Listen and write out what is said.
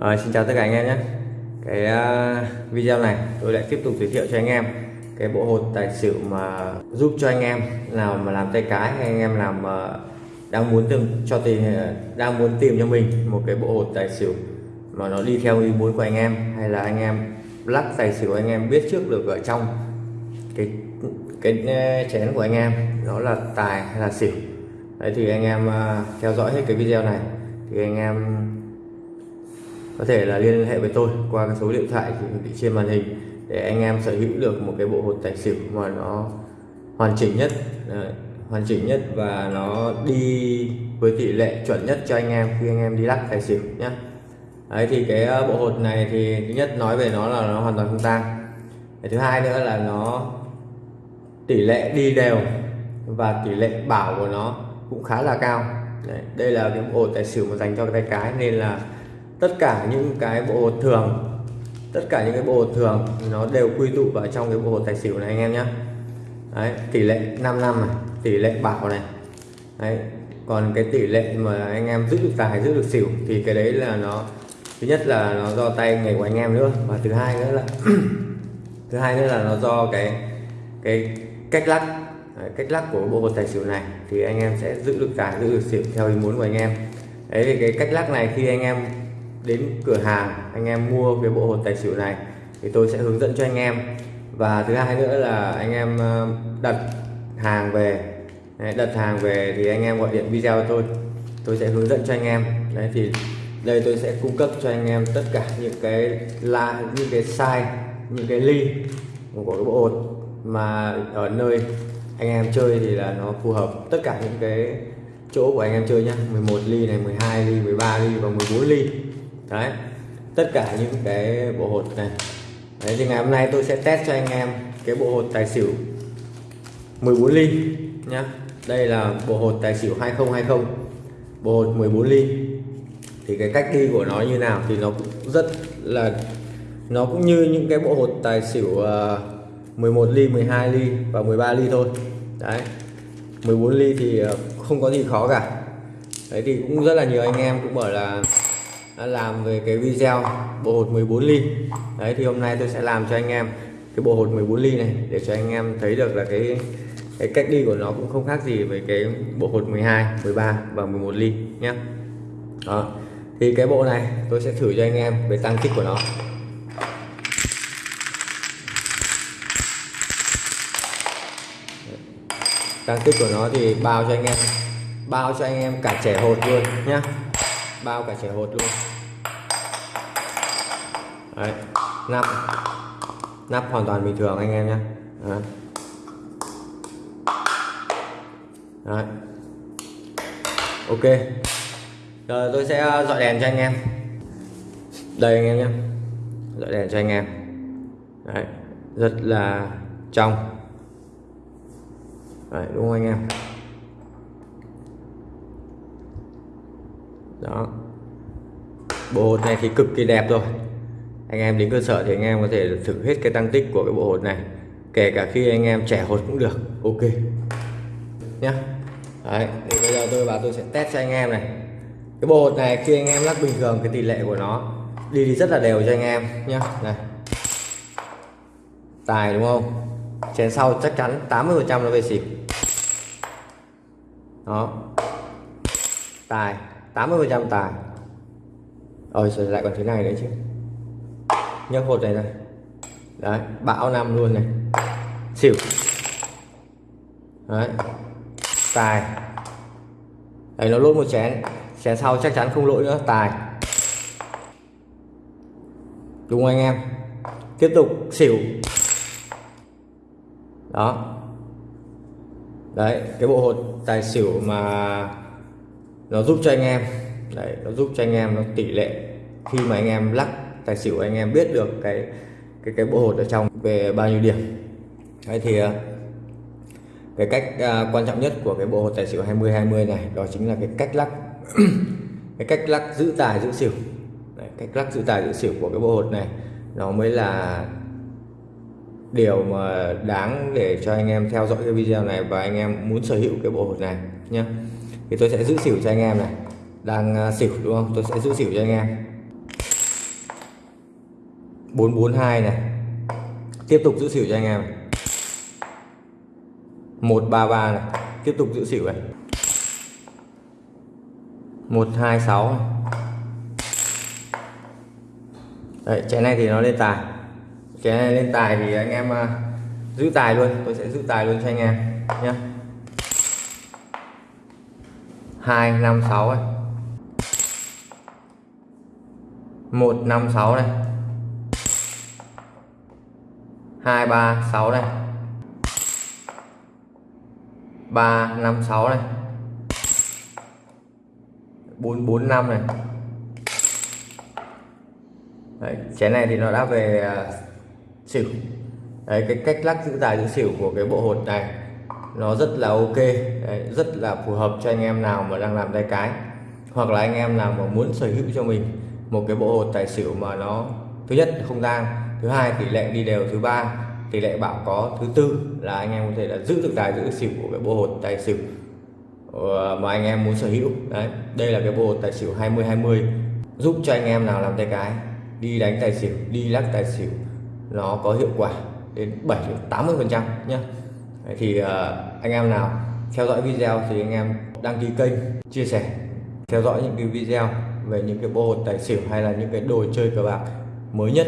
À, xin chào tất cả anh em nhé. Cái uh, video này tôi lại tiếp tục giới thiệu cho anh em cái bộ hột tài xỉu mà giúp cho anh em nào mà làm tay cái hay anh em làm uh, đang muốn tìm cho tìm đang muốn tìm cho mình một cái bộ hột tài xỉu mà nó đi theo ý muốn của anh em hay là anh em lắc tài xỉu anh em biết trước được ở trong cái cái à, chén của anh em đó là tài hay là xỉu. Đấy thì anh em uh, theo dõi hết cái video này thì anh em có thể là liên hệ với tôi qua cái số điện thoại hiển thị trên màn hình để anh em sở hữu được một cái bộ hột tài xỉu mà nó hoàn chỉnh nhất. Đấy, hoàn chỉnh nhất và nó đi với tỷ lệ chuẩn nhất cho anh em khi anh em đi lắc tài xỉu nhé Đấy thì cái ờ, bộ hột này thì thứ nhất nói về nó là nó hoàn toàn không tang. Thứ hai nữa là nó tỷ lệ đi đều và tỷ lệ bảo của nó cũng khá là cao. Đấy, đây là cái bộ tài xỉu mà dành cho cái tay cái nên là tất cả những cái bộ hột thường tất cả những cái bộ hột thường nó đều quy tụ vào trong cái bộ hột tài xỉu này anh em nhé Đấy, tỷ lệ 5 năm này tỷ lệ bảo này. Đấy, còn cái tỷ lệ mà anh em giữ được tài giữ được xỉu thì cái đấy là nó thứ nhất là nó do tay nghề của anh em nữa và thứ hai nữa là thứ hai nữa là nó do cái cái cách lắc. Đấy, cách lắc của bộ hột tài xỉu này thì anh em sẽ giữ được tài giữ được xỉu theo ý muốn của anh em. Đấy thì cái cách lắc này khi anh em đến cửa hàng, anh em mua cái bộ hột tài xỉu này, thì tôi sẽ hướng dẫn cho anh em. Và thứ hai nữa là anh em ờ, đặt hàng về. Đặt hàng về thì anh em gọi điện video tôi. Tôi sẽ hướng dẫn cho anh em. Đấy, thì đây tôi sẽ cung cấp cho anh em tất cả những cái la, những cái size, những cái ly của cái bộ hột mà ở nơi anh em chơi thì là nó phù hợp tất cả những cái chỗ của anh em chơi nhá. 11 ly này 12 ly 13 ly và 14 ly đấy. Tất cả những cái bộ hột này. Đấy thì ngày hôm nay tôi sẽ test cho anh em cái bộ hột tài xỉu 14 ly nhá. Đây là bộ hột tài xỉu 2020 bộ hột 14 ly. Thì cái cách đi của nó như nào thì nó cũng rất là nó cũng như những cái bộ hột tài xỉu ờ, uh, 11 ly 12 ly và 13 ly thôi. Đấy. 14 ly thì ờ, không có gì khó cả. Đấy thì cũng rất là nhiều anh em cũng bảo là làm về cái video bộ hột 14 ly. Đấy, thì hôm nay tôi sẽ làm cho anh em cái bộ hột 14 ly này để cho anh em thấy được là cái cái cách đi của nó cũng không khác gì với cái bộ hột 12 13 và 11 ly nhé đó, thì cái bộ này tôi sẽ thử cho anh em về tăng tích của nó. Tăng tích của nó thì bao cho anh em, bao cho anh em cả trẻ hột luôn nhá. Bao cả trẻ hột luôn. Đấy, nắp. Nắp hoàn toàn bình thường anh em nhé. Đấy. Đấy. ok. Rồi tôi sẽ ờ, dọi đèn cho anh em. Đây anh em nhé. Dọi đèn cho anh em. Đấy. rất là trong. Đấy, đúng không anh em? Đó. Bộ hột này thì cực kỳ đẹp rồi anh em đến cơ sở thì anh em có thể thử hết cái tăng tích của cái bộ hột này. Kể cả khi anh em trẻ hột cũng được. Ok. Nhá. Đấy, thì bây giờ tôi vào tôi sẽ test cho anh em này. Cái bộ hột này khi anh em lắc bình thường cái tỷ lệ của nó đi thì rất là đều cho anh em nhá. Này. Tài đúng không? Chén sau chắc chắn 80 phần trăm nó về xỉu đó. Tài 80 phần trăm tài. Rồi lại còn thế này nữa chứ nhấc hột này này. Đấy, bão năm luôn này. Xỉu. Đấy. Tài. Đấy, nó lỗi một chén. Chén sau chắc chắn không lỗi nữa. Tài. Đúng không anh em? Tiếp tục, xỉu. Đó. Đấy, cái bộ hột tài xỉu mà nó giúp cho anh em. Đấy, nó giúp cho anh em nó tỷ lệ khi mà anh em lắc tài xỉu anh em biết được cái cái cái bộ hột ở trong về bao nhiêu điểm. Đấy thì ờ, cái cách uh, quan trọng nhất của cái bộ hột tài xỉu 20 20 này đó chính là cái cách lắc cái cách lắc giữ tài giữ xỉu. Đấy, cách lắc giữ tài giữ xỉu của cái bộ hột này nó mới là điều mà đáng để cho anh em theo dõi cái video này và anh em muốn sở hữu cái bộ hột này nhé thì tôi sẽ giữ xỉu cho anh em này. Đang ờ, xỉu đúng không? Tôi sẽ giữ xỉu cho anh em. 442 này. Tiếp tục giữ xỉu cho anh em. 133 này. Tiếp tục giữ xỉu này. 126 này. Đấy, chén này thì nó lên tài. Chén này lên tài thì anh em uh, giữ tài luôn. Tôi sẽ giữ tài luôn cho anh em nhé 256 này. 156 này. 236 này 356 này 445 này. Đấy, chén này thì nó đã về uh, xỉu. Đấy, cái cách lắc giữ tài giữ xỉu của cái bộ hột này nó rất là ok. Đấy, rất là phù hợp cho anh em nào mà đang làm tay cái. Hoặc là anh em nào mà muốn sở hữu cho mình một cái bộ hột tài xỉu mà nó thứ nhất không tang thứ hai tỷ lệ đi đều. Thứ ba tỷ lệ bảo có. Thứ tư là anh em có thể là giữ được tài giữ xỉu của cái bộ hột tài xỉu ờ, mà anh em muốn sở hữu. Đấy đây là cái bộ hột tài xỉu 20 20 giúp cho anh em nào làm tay cái đi đánh tài xỉu đi lắc tài xỉu nó có hiệu quả đến 7 80 phần trăm nhé thì uh, anh em nào theo dõi video thì anh em đăng ký kênh chia sẻ theo dõi những cái video về những cái bộ hột tài xỉu hay là những cái đồ chơi cờ bạc mới nhất.